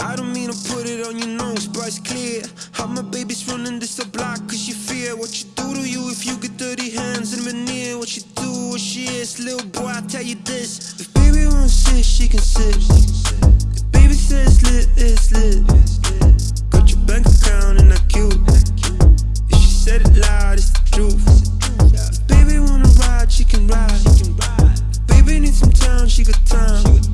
I don't mean to put it on your nose, but it's clear. How my baby's running this the block cause she fear What you do to you if you get dirty hands in veneer. What you do, what she is, little boy, I tell you this. If baby won't sit, she can sit. If baby says lit, it's lit. Got your bank account and I cute If she said it loud, it's the truth. If baby wanna ride, she can ride. If baby needs some time, she got time.